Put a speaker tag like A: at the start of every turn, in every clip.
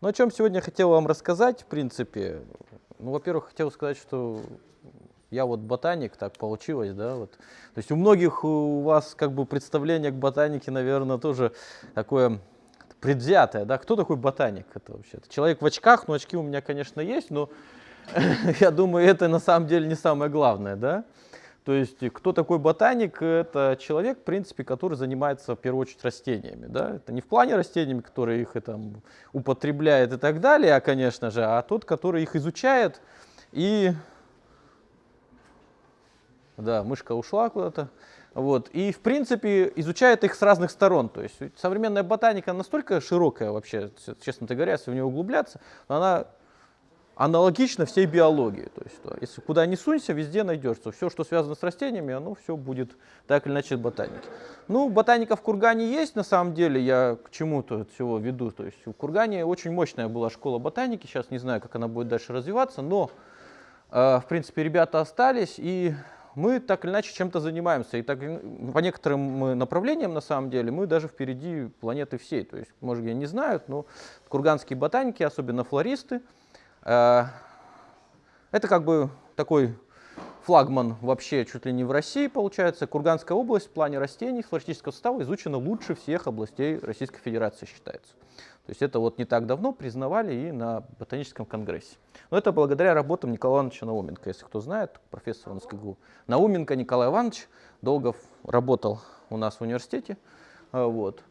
A: Ну, о чем сегодня хотел вам рассказать, в принципе. Ну, во-первых, хотел сказать, что я вот ботаник, так получилось, да, вот. То есть у многих у вас как бы представление к ботанике, наверное, тоже такое предвзятое, да. Кто такой ботаник? Это вообще -то? человек в очках, ну очки у меня, конечно, есть, но я думаю, это на самом деле не самое главное, да. То есть кто такой ботаник? Это человек, в принципе, который занимается в первую очередь растениями. Да? Это не в плане растениями, которые их там, употребляет и так далее, а, конечно же, а тот, который их изучает и... Да, мышка ушла куда-то. Вот. И, в принципе, изучает их с разных сторон. То есть современная ботаника настолько широкая вообще, честно говоря, если в нее углубляться, она аналогично всей биологии. То есть, если куда ни сунься, везде найдешь. Все, что связано с растениями, оно все будет так или иначе ботаники. Ну, ботаника в Кургане есть, на самом деле, я к чему-то всего веду. То есть в Кургане очень мощная была школа ботаники, сейчас не знаю, как она будет дальше развиваться, но, э, в принципе, ребята остались, и мы так или иначе чем-то занимаемся. И так, по некоторым направлениям, на самом деле, мы даже впереди планеты всей. То есть, может, я не знают, но курганские ботаники, особенно флористы, Э, это как бы такой флагман вообще чуть ли не в России получается. Курганская область в плане растений флористического состава изучена лучше всех областей Российской Федерации считается. То есть это вот не так давно признавали и на ботаническом конгрессе. Но это благодаря работам Николая Ивановича Науменко. Если кто знает, профессор НСКГУ. Науменко Николай Иванович долго работал у нас в университете. Э, вот.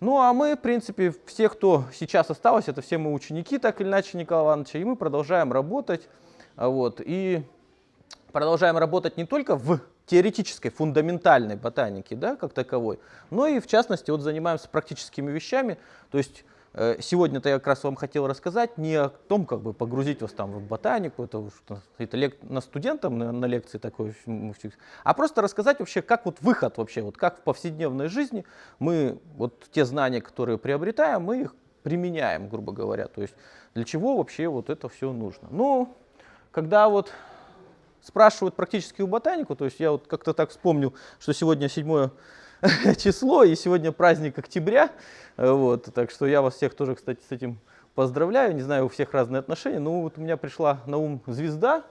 A: Ну а мы, в принципе, все, кто сейчас осталось, это все мы ученики, так или иначе, Николая Ивановича, и мы продолжаем работать. А, вот, и продолжаем работать не только в теоретической, фундаментальной ботанике, да, как таковой, но и, в частности, вот занимаемся практическими вещами, то есть сегодня-то я как раз вам хотел рассказать не о том, как бы погрузить вас там в ботанику, это, это лек, на студентам на, на лекции такой, а просто рассказать вообще, как вот выход вообще, вот как в повседневной жизни мы вот те знания, которые приобретаем, мы их применяем, грубо говоря. То есть для чего вообще вот это все нужно. Ну, когда вот спрашивают практически у ботанику, то есть я вот как-то так вспомнил, что сегодня 7 число, и сегодня праздник октября, вот, так что я вас всех тоже, кстати, с этим поздравляю, не знаю, у всех разные отношения, но вот у меня пришла на ум звезда,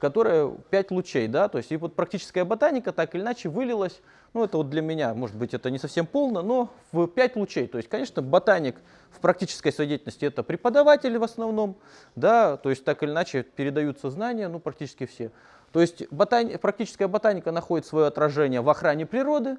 A: которая 5 лучей, да, то есть и вот практическая ботаника так или иначе вылилась, ну это вот для меня, может быть, это не совсем полно, но в 5 лучей, то есть, конечно, ботаник в практической своей деятельности это преподаватели в основном, да, то есть так или иначе передаются знания, ну практически все. То есть ботани практическая ботаника находит свое отражение в охране природы,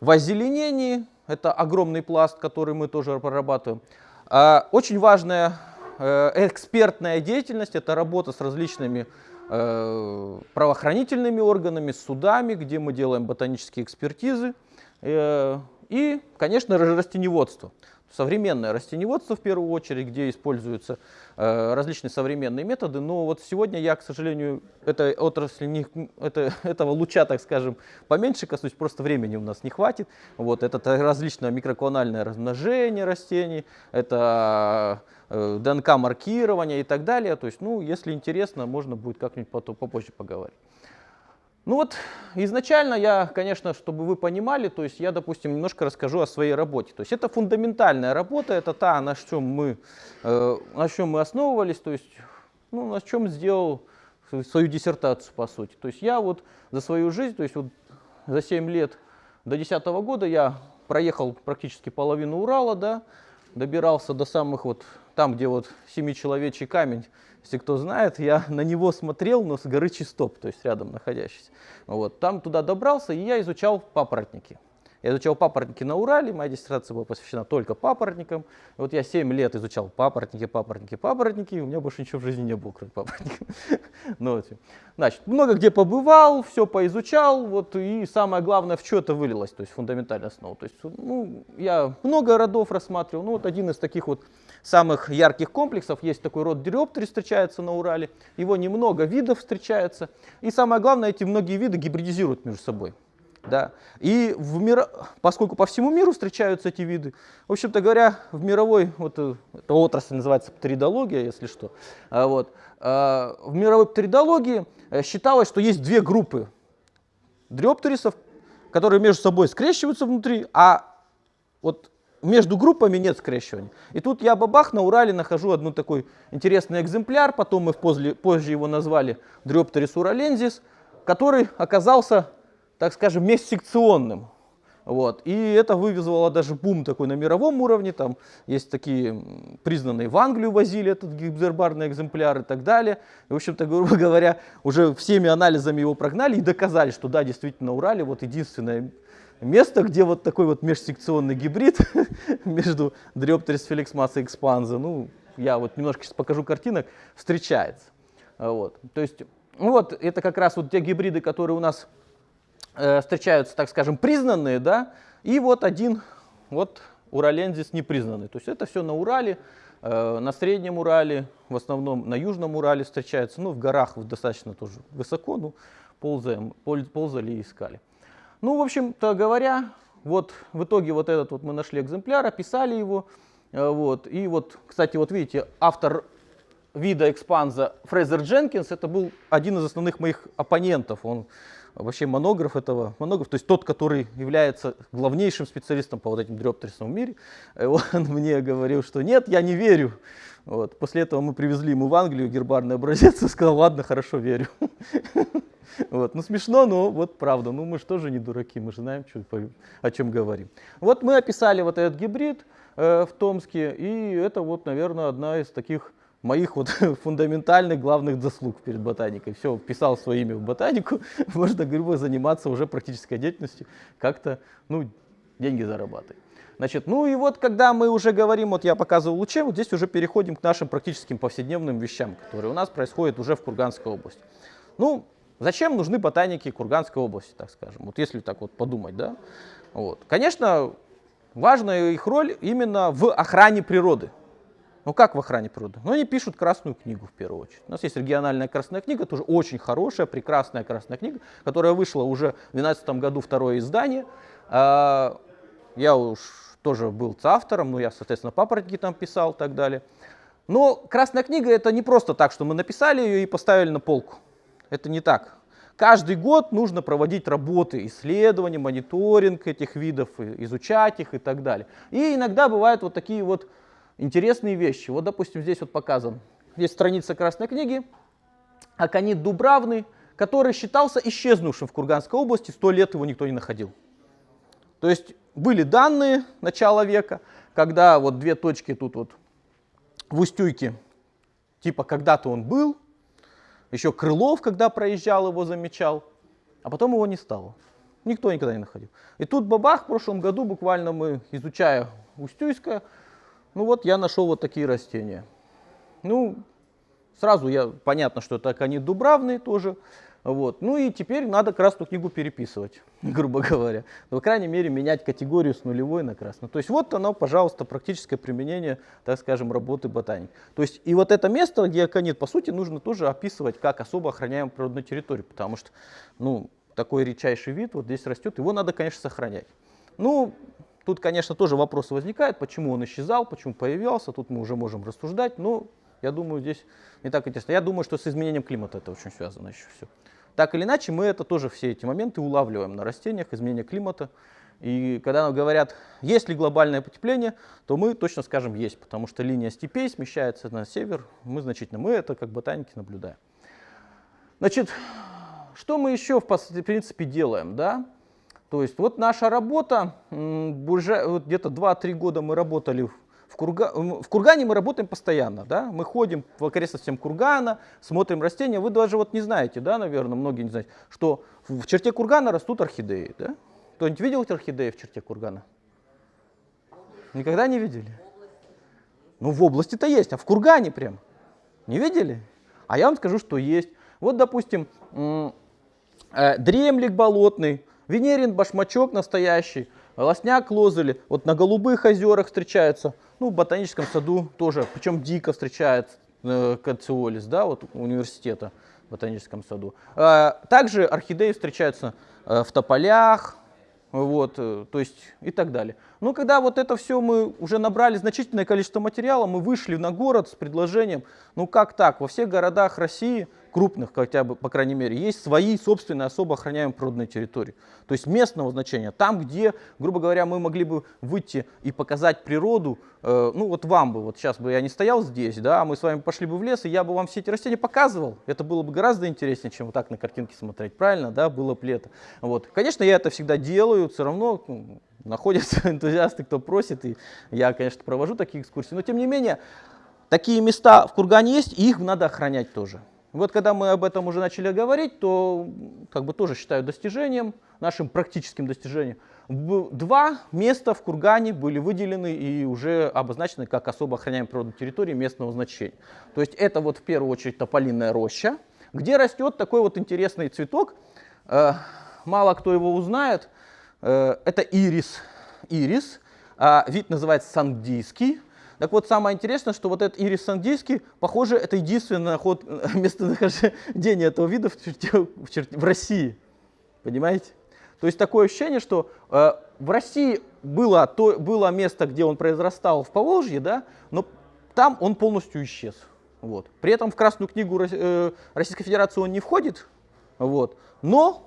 A: в озеленении, это огромный пласт, который мы тоже прорабатываем. А, очень важная э, экспертная деятельность, это работа с различными э, правоохранительными органами, судами, где мы делаем ботанические экспертизы. Э, и, конечно, растеневодство современное растеневодство в первую очередь, где используются э, различные современные методы. Но вот сегодня я, к сожалению, этой отрасли, не, это, этого луча, так скажем, поменьше коснусь, просто времени у нас не хватит. Вот, это различное микроклональное размножение растений, это э, ДНК-маркирование и так далее. То есть, ну, если интересно, можно будет как-нибудь попозже поговорить. Ну вот, изначально я, конечно, чтобы вы понимали, то есть я, допустим, немножко расскажу о своей работе. То есть это фундаментальная работа, это та, на чем мы, э, на чем мы основывались, то есть, ну, на чем сделал свою диссертацию, по сути. То есть я вот за свою жизнь, то есть вот за 7 лет до 2010 года я проехал практически половину Урала, да, добирался до самых вот, там, где вот семичеловечий камень, если кто знает, я на него смотрел, но с горы Чистоп, то есть рядом находящийся. Вот. Там туда добрался, и я изучал папоротники. Я изучал папоротники на Урале, моя диссертация была посвящена только папоротникам. Вот я 7 лет изучал папоротники, папоротники, папоротники, и у меня больше ничего в жизни не было, кроме папоротников. ну. Значит, много где побывал, все поизучал, вот, и самое главное, в что это вылилось, то есть фундаментальная основа. То есть, ну, я много родов рассматривал, ну, вот один из таких вот самых ярких комплексов. Есть такой род диреоптерий, встречается на Урале. Его немного видов встречается. И самое главное, эти многие виды гибридизируют между собой. Да. И в мир... поскольку по всему миру встречаются эти виды, в общем-то говоря, в мировой, вот э, эта отрасль называется птеридология, если что, а вот, а, в мировой птеридологии э, считалось, что есть две группы дриоптерисов, которые между собой скрещиваются внутри, а вот между группами нет скрещивания. И тут я бабах на Урале нахожу один такой интересный экземпляр, потом мы позже, позже его назвали Дриоптерис уралензис, который оказался, так скажем, межсекционным. Вот. И это вывезло даже бум такой на мировом уровне. Там есть такие признанные в Англию возили этот гибзербарный экземпляр и так далее. И, в общем-то, грубо говоря, уже всеми анализами его прогнали и доказали, что да, действительно, Урале вот единственное место, где вот такой вот межсекционный гибрид между Dryopteris felixmas и Expansa, ну, я вот немножко сейчас покажу картинок, встречается. Вот. То есть, ну вот, это как раз вот те гибриды, которые у нас э, встречаются, так скажем, признанные, да, и вот один, вот уралендис непризнанный. То есть это все на Урале, э, на Среднем Урале, в основном на Южном Урале встречается, ну, в горах достаточно тоже высоко, ну, ползаем, ползали и искали. Ну, в общем-то говоря, вот в итоге вот этот вот мы нашли экземпляр, описали его. Э, вот. И вот, кстати, вот видите, автор вида экспанза Фрезер Дженкинс, это был один из основных моих оппонентов. Он вообще монограф этого, монограф, то есть тот, который является главнейшим специалистом по вот этим дрёптерсам в мире. Он мне говорил, что нет, я не верю. Вот. После этого мы привезли ему в Англию гербарный образец и сказал, ладно, хорошо, верю. Вот. Ну смешно, но вот правда. Ну мы же тоже не дураки, мы же знаем, что, о чем говорим. Вот мы описали вот этот гибрид э, в Томске, и это вот, наверное, одна из таких моих вот фундаментальных главных заслуг перед ботаникой. Все, писал свое имя в ботанику, можно, грубо заниматься уже практической деятельностью, как-то, ну, деньги зарабатывать. Значит, ну и вот, когда мы уже говорим, вот я показывал луче, вот здесь уже переходим к нашим практическим повседневным вещам, которые у нас происходят уже в Курганской области. Ну, Зачем нужны ботаники Курганской области, так скажем, вот если так вот подумать, да? Вот. Конечно, важная их роль именно в охране природы. Ну как в охране природы? Ну они пишут красную книгу в первую очередь. У нас есть региональная красная книга, тоже очень хорошая, прекрасная красная книга, которая вышла уже в 2012 году второе издание. А, я уж тоже был автором, ну я, соответственно, папоротники там писал и так далее. Но красная книга это не просто так, что мы написали ее и поставили на полку. Это не так. Каждый год нужно проводить работы, исследования, мониторинг этих видов, изучать их и так далее. И иногда бывают вот такие вот интересные вещи. Вот, допустим, здесь вот показан. Есть страница Красной книги. Аконит дубравный, который считался исчезнувшим в Курганской области. Сто лет его никто не находил. То есть были данные начала века, когда вот две точки тут вот в Устюйке, типа когда-то он был, еще Крылов, когда проезжал, его замечал, а потом его не стало. Никто никогда не находил. И тут бабах, в прошлом году буквально мы, изучая Устюйское, ну вот я нашел вот такие растения. Ну, сразу я, понятно, что это они дубравные тоже. Вот. Ну и теперь надо красную книгу переписывать, грубо говоря. Но, по крайней мере, менять категорию с нулевой на красную. То есть вот оно, пожалуйста, практическое применение, так скажем, работы ботаник. То есть и вот это место, где аконит, по сути, нужно тоже описывать как особо охраняемую природную территорию, потому что, ну, такой редчайший вид вот здесь растет, его надо, конечно, сохранять. Ну, тут, конечно, тоже вопросы возникают, почему он исчезал, почему появился, тут мы уже можем рассуждать, но я думаю, здесь не так интересно. Я думаю, что с изменением климата это очень связано еще все. Так или иначе, мы это тоже все эти моменты улавливаем на растениях, изменение климата. И когда нам говорят, есть ли глобальное потепление, то мы точно скажем есть, потому что линия степей смещается на север, мы значительно, мы это как ботаники наблюдаем. Значит, что мы еще в принципе делаем, да? То есть вот наша работа, вот где-то 2-3 года мы работали в, Курга... в Кургане мы работаем постоянно, да, мы ходим в окрестностям Кургана, смотрим растения, вы даже вот не знаете, да, наверное, многие не знают, что в черте Кургана растут орхидеи, да? Кто-нибудь видел орхидеи в черте Кургана? Никогда не видели? Ну, в области-то есть, а в Кургане прям. Не видели? А я вам скажу, что есть. Вот, допустим, э, дремлик болотный, венерин башмачок настоящий, лосняк лозели, вот на голубых озерах встречаются, ну, в ботаническом саду тоже, причем дико встречается э, кациолис, да, вот университета в ботаническом саду. А, также орхидеи встречаются э, в тополях, вот, э, то есть и так далее. Но когда вот это все мы уже набрали значительное количество материала, мы вышли на город с предложением, ну как так, во всех городах России крупных, хотя бы, по крайней мере, есть свои собственные особо охраняемые природные территории. То есть местного значения. Там, где, грубо говоря, мы могли бы выйти и показать природу, э, ну вот вам бы, вот сейчас бы я не стоял здесь, да, а мы с вами пошли бы в лес, и я бы вам все эти растения показывал. Это было бы гораздо интереснее, чем вот так на картинке смотреть, правильно, да, было бы лето. Вот. Конечно, я это всегда делаю, все равно ну, находятся энтузиасты, кто просит, и я, конечно, провожу такие экскурсии, но тем не менее, такие места в Кургане есть, и их надо охранять тоже. Вот когда мы об этом уже начали говорить, то как бы тоже считаю достижением, нашим практическим достижением. Два места в Кургане были выделены и уже обозначены как особо охраняемые природные территории местного значения. То есть это вот в первую очередь тополиная роща, где растет такой вот интересный цветок. Э, мало кто его узнает. Э, это ирис. Ирис. А вид называется сандийский. Так вот, самое интересное, что вот этот ирис сандийский, похоже, это единственное ход, местонахождение этого вида в, черте, в, черте, в России. Понимаете? То есть такое ощущение, что э, в России было, то, было место, где он произрастал в Поволжье, да, но там он полностью исчез. Вот. При этом в Красную книгу э, Российской Федерации он не входит, вот, но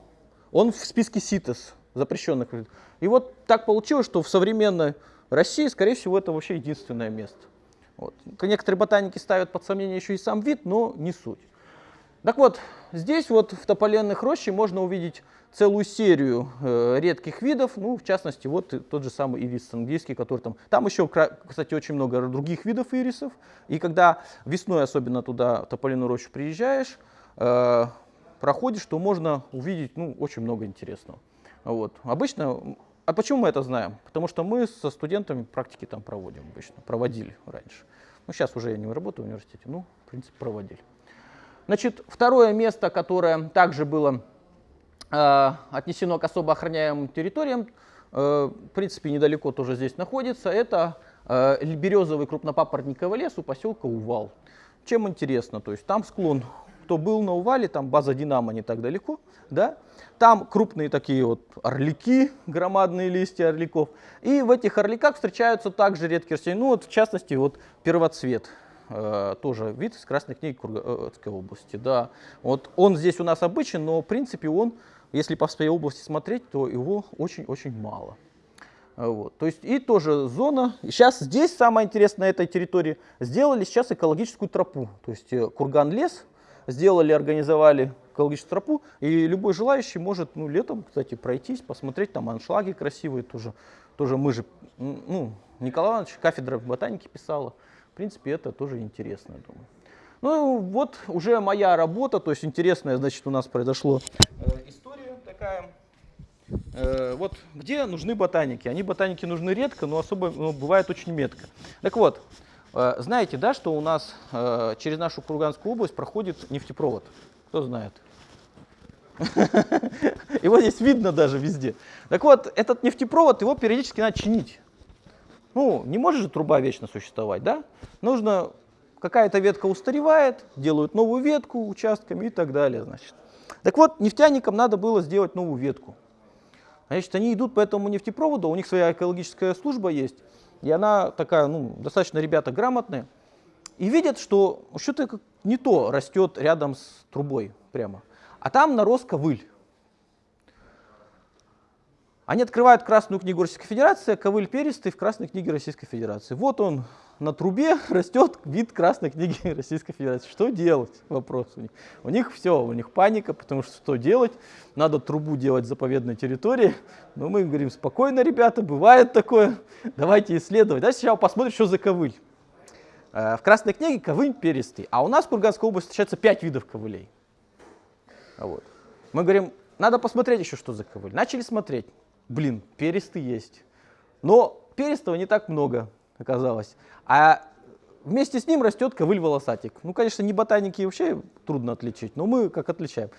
A: он в списке СИТЕС, запрещенных. И вот так получилось, что в современной России, скорее всего, это вообще единственное место. Вот. Некоторые ботаники ставят под сомнение еще и сам вид, но не суть. Так вот, здесь вот в тополенных роще можно увидеть целую серию э, редких видов, ну, в частности, вот тот же самый ирис английский, который там... Там еще, кстати, очень много других видов ирисов, и когда весной особенно туда, в тополиную рощу приезжаешь, э, проходишь, то можно увидеть, ну, очень много интересного. Вот. Обычно а почему мы это знаем? Потому что мы со студентами практики там проводим обычно, проводили раньше. Ну, сейчас уже я не работаю в университете, ну, в принципе, проводили. Значит, второе место, которое также было э, отнесено к особо охраняемым территориям, э, в принципе, недалеко тоже здесь находится, это э, березовый крупнопапоротниковый лес у поселка Увал. Чем интересно? То есть там склон кто был на Увале, там база Динамо не так далеко, да, там крупные такие вот орлики, громадные листья орликов, и в этих орликах встречаются также редкие растения, ну вот в частности вот первоцвет, э, тоже вид из Красной книги Курганской области, да, вот он здесь у нас обычен, но в принципе он, если по своей области смотреть, то его очень-очень мало. Вот. То есть и тоже зона. Сейчас здесь самое интересное на этой территории сделали сейчас экологическую тропу. То есть э, курган лес сделали, организовали экологическую тропу, и любой желающий может ну, летом, кстати, пройтись, посмотреть, там аншлаги красивые тоже. Тоже мы же, ну, Николай Иванович, кафедра ботаники писала. В принципе, это тоже интересно, думаю. Ну, вот уже моя работа, то есть интересная, значит, у нас произошло э, история такая. Э, вот где нужны ботаники? Они ботаники нужны редко, но особо но бывает очень метко. Так вот, знаете, да, что у нас э, через нашу Курганскую область проходит нефтепровод? Кто знает? Его здесь видно даже везде. Так вот, этот нефтепровод, его периодически надо чинить. Ну, не может же труба вечно существовать, да? Нужно, какая-то ветка устаревает, делают новую ветку участками и так далее, значит. Так вот, нефтяникам надо было сделать новую ветку. Значит, они идут по этому нефтепроводу, у них своя экологическая служба есть, и она такая, ну, достаточно ребята грамотные, и видят, что что-то не то растет рядом с трубой прямо. А там нарос ковыль. Они открывают Красную книгу Российской Федерации, ковыль перистый в Красной книге Российской Федерации. Вот он на трубе растет вид Красной книги Российской Федерации. Что делать? Вопрос у них. У них все, у них паника, потому что что делать? Надо трубу делать в заповедной территории. Но мы им говорим, спокойно, ребята, бывает такое. Давайте исследовать. Давайте сначала посмотрим, что за ковыль. Э, в Красной книге ковыль перистый. А у нас в Курганской области встречается 5 видов ковылей. Вот. Мы говорим, надо посмотреть еще, что за ковыль. Начали смотреть блин, перистый есть. Но перистого не так много оказалось. А вместе с ним растет ковыль-волосатик. Ну, конечно, не ботаники вообще трудно отличить, но мы как отличаем.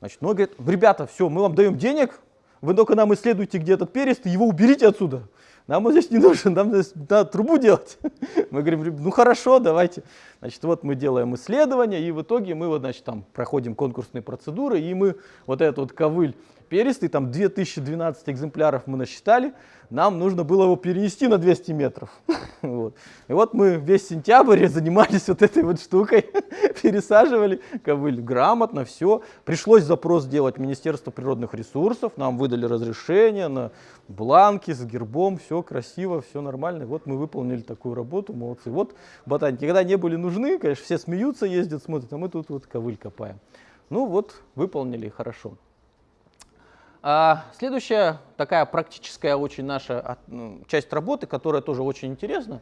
A: Значит, ну, говорит, ребята, все, мы вам даем денег, вы только нам исследуйте, где этот перистый, его уберите отсюда. Нам он здесь не нужен, нам здесь надо трубу делать. Мы говорим, ну хорошо, давайте. Значит, вот мы делаем исследования, и в итоге мы вот, значит, там проходим конкурсные процедуры, и мы вот этот вот ковыль перистый, там 2012 экземпляров мы насчитали, нам нужно было его перенести на 200 метров. вот. И вот мы весь сентябрь занимались вот этой вот штукой, пересаживали ковыль грамотно, все. Пришлось запрос делать в Министерство природных ресурсов, нам выдали разрешение на бланки с гербом, все красиво, все нормально. вот мы выполнили такую работу, молодцы. Вот ботаники, когда не были нужны, конечно, все смеются, ездят, смотрят, а мы тут вот ковыль копаем. Ну вот, выполнили хорошо. А следующая такая практическая очень наша ну, часть работы, которая тоже очень интересна,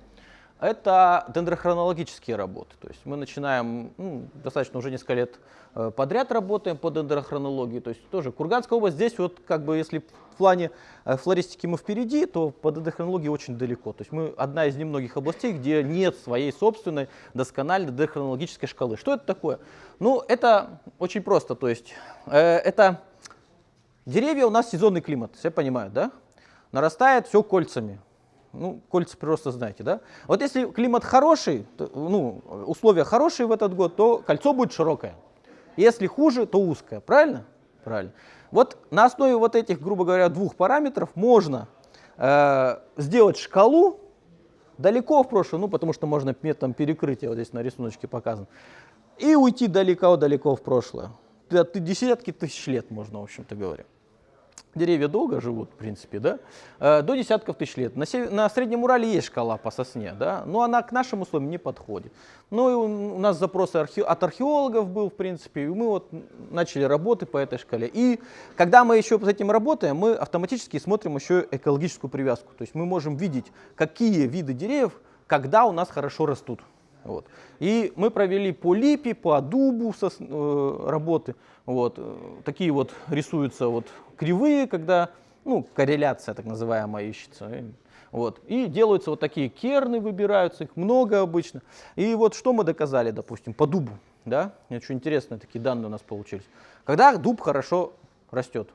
A: это дендрохронологические работы. То есть мы начинаем, ну, достаточно уже несколько лет э, подряд работаем по дендрохронологии. То есть тоже Курганская область здесь вот как бы если в плане э, флористики мы впереди, то по дендрохронологии очень далеко. То есть мы одна из немногих областей, где нет своей собственной доскональной дендрохронологической шкалы. Что это такое? Ну, это очень просто. То есть э, это Деревья у нас сезонный климат, все понимают, да? Нарастает все кольцами. Ну, кольца прироста знаете, да? Вот если климат хороший, то, ну, условия хорошие в этот год, то кольцо будет широкое. Если хуже, то узкое. Правильно? Правильно. Вот на основе вот этих, грубо говоря, двух параметров можно э, сделать шкалу далеко в прошлое, ну, потому что можно методом перекрытия, вот здесь на рисуночке показано, и уйти далеко-далеко в прошлое. Десятки тысяч лет можно, в общем-то говоря деревья долго живут, в принципе, да, э, до десятков тысяч лет. На, на Среднем Урале есть шкала по сосне, да, но она к нашим условиям не подходит. Ну и у нас запрос архе от археологов был, в принципе, и мы вот начали работы по этой шкале. И когда мы еще с этим работаем, мы автоматически смотрим еще экологическую привязку. То есть мы можем видеть, какие виды деревьев, когда у нас хорошо растут. Вот. И мы провели по липе, по дубу сос, э, работы. Вот. Такие вот рисуются вот кривые, когда ну, корреляция так называемая ищется. Вот. И делаются вот такие керны, выбираются, их много обычно. И вот что мы доказали, допустим, по дубу. Да? Очень интересные такие данные у нас получились. Когда дуб хорошо растет,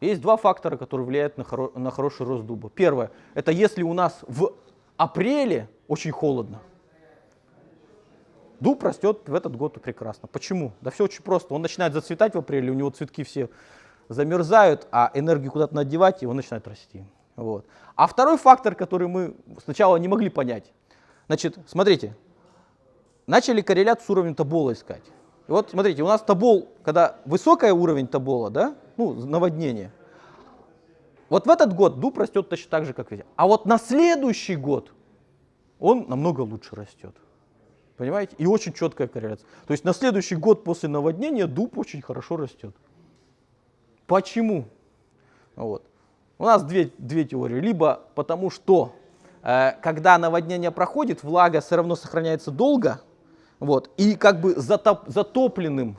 A: есть два фактора, которые влияют на, хоро на хороший рост дуба. Первое, это если у нас в апреле очень холодно. Дуб растет в этот год прекрасно. Почему? Да все очень просто. Он начинает зацветать в апреле, у него цветки все замерзают, а энергию куда-то надевать, и он начинает расти. Вот. А второй фактор, который мы сначала не могли понять. Значит, смотрите, начали корреляцию с уровнем табола искать. И вот смотрите, у нас табол, когда высокий уровень табола, да, ну, наводнение, вот в этот год дуб растет точно так же, как везде. А вот на следующий год он намного лучше растет. Понимаете? И очень четкая корреляция. То есть на следующий год после наводнения дуб очень хорошо растет. Почему? Вот. У нас две, две теории. Либо потому что, э, когда наводнение проходит, влага все равно сохраняется долго, вот, и как бы затоп, затопленным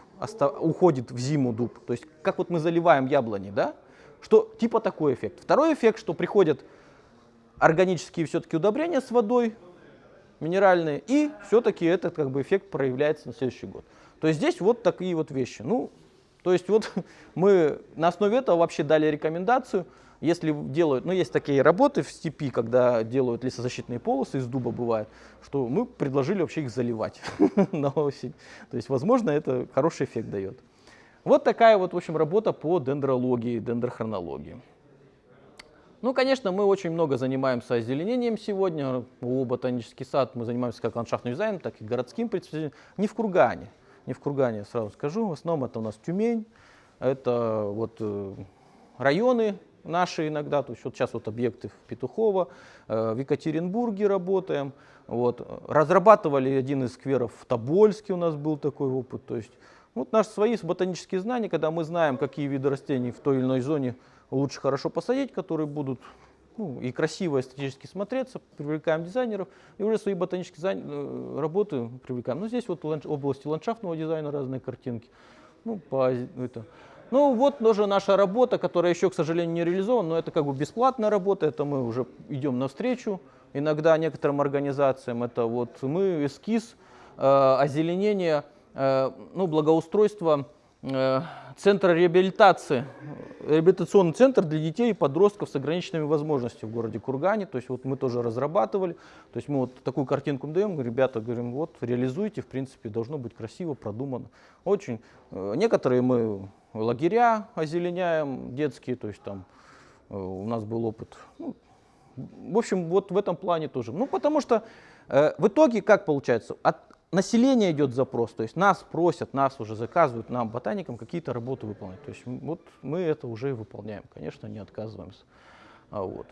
A: уходит в зиму дуб. То есть как вот мы заливаем яблони, да? Что типа такой эффект. Второй эффект, что приходят органические все-таки удобрения с водой, минеральные, и все-таки этот как бы эффект проявляется на следующий год. То есть здесь вот такие вот вещи. Ну, то есть вот мы на основе этого вообще дали рекомендацию, если делают, ну есть такие работы в степи, когда делают лесозащитные полосы из дуба бывает, что мы предложили вообще их заливать на осень. То есть возможно это хороший эффект дает. Вот такая вот в общем работа по дендрологии, дендрохронологии. Ну, конечно, мы очень много занимаемся озеленением сегодня. У ботанический сад мы занимаемся как ландшафтным дизайном, так и городским представлением. Не в Кургане. Не в Кургане, сразу скажу. В основном это у нас Тюмень. Это вот э, районы наши иногда. То есть вот сейчас вот объекты в Петухово. Э, в Екатеринбурге работаем. Вот. Разрабатывали один из скверов в Тобольске у нас был такой опыт. То есть вот наши свои ботанические знания, когда мы знаем, какие виды растений в той или иной зоне лучше хорошо посадить, которые будут ну, и красиво эстетически смотреться, привлекаем дизайнеров, и уже свои ботанические э, работы привлекаем. Ну, здесь вот области ландшафтного дизайна разные картинки. Ну, по, это. ну, вот тоже наша работа, которая еще, к сожалению, не реализована, но это как бы бесплатная работа, это мы уже идем навстречу. Иногда некоторым организациям это вот мы эскиз э, озеленения, э, ну, благоустройства Э, центра реабилитации, реабилитационный центр для детей и подростков с ограниченными возможностями в городе Кургане. То есть вот мы тоже разрабатывали. То есть мы вот такую картинку даем, ребята говорим, вот реализуйте, в принципе, должно быть красиво, продумано. Очень. Э, некоторые мы лагеря озеленяем детские, то есть там э, у нас был опыт. Ну, в общем, вот в этом плане тоже. Ну, потому что э, в итоге как получается? От населения идет запрос, то есть нас просят, нас уже заказывают, нам, ботаникам, какие-то работы выполнять. То есть вот мы это уже выполняем, конечно, не отказываемся. А вот.